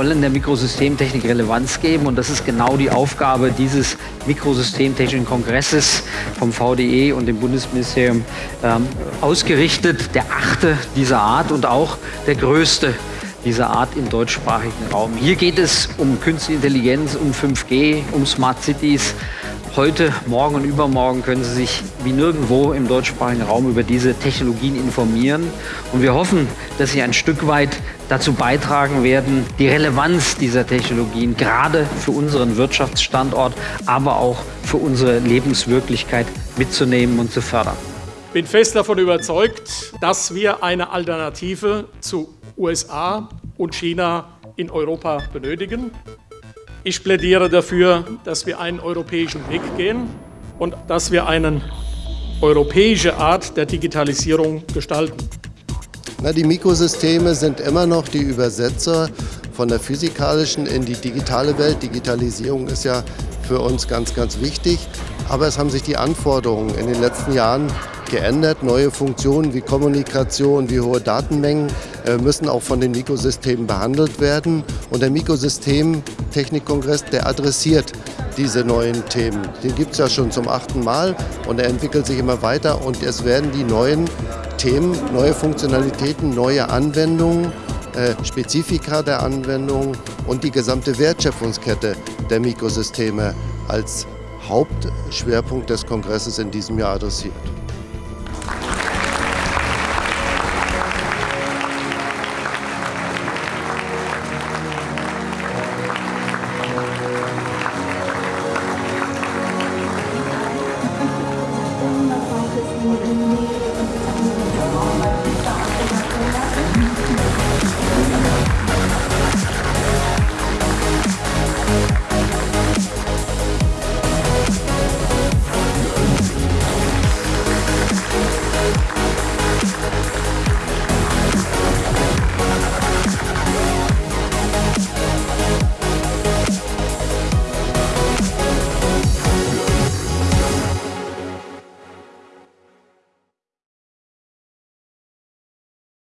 wollen der Mikrosystemtechnik Relevanz geben und das ist genau die Aufgabe dieses Mikrosystemtechnischen Kongresses vom VDE und dem Bundesministerium ähm, ausgerichtet. Der achte dieser Art und auch der größte dieser Art im deutschsprachigen Raum. Hier geht es um Künstliche Intelligenz, um 5G, um Smart Cities. Heute, morgen und übermorgen können Sie sich wie nirgendwo im deutschsprachigen Raum über diese Technologien informieren. Und wir hoffen, dass Sie ein Stück weit dazu beitragen werden, die Relevanz dieser Technologien gerade für unseren Wirtschaftsstandort, aber auch für unsere Lebenswirklichkeit mitzunehmen und zu fördern. Ich bin fest davon überzeugt, dass wir eine Alternative zu USA und China in Europa benötigen. Ich plädiere dafür, dass wir einen europäischen Weg gehen und dass wir eine europäische Art der Digitalisierung gestalten. Na, die Mikrosysteme sind immer noch die Übersetzer von der physikalischen in die digitale Welt. Digitalisierung ist ja für uns ganz, ganz wichtig. Aber es haben sich die Anforderungen in den letzten Jahren geändert. Neue Funktionen wie Kommunikation, wie hohe Datenmengen müssen auch von den Mikrosystemen behandelt werden. Und der Mikrosystemtechnikkongress, der adressiert diese neuen Themen. Den gibt es ja schon zum achten Mal und er entwickelt sich immer weiter und es werden die neuen Themen, neue Funktionalitäten, neue Anwendungen, äh, Spezifika der Anwendung und die gesamte Wertschöpfungskette der Mikrosysteme als Hauptschwerpunkt des Kongresses in diesem Jahr adressiert.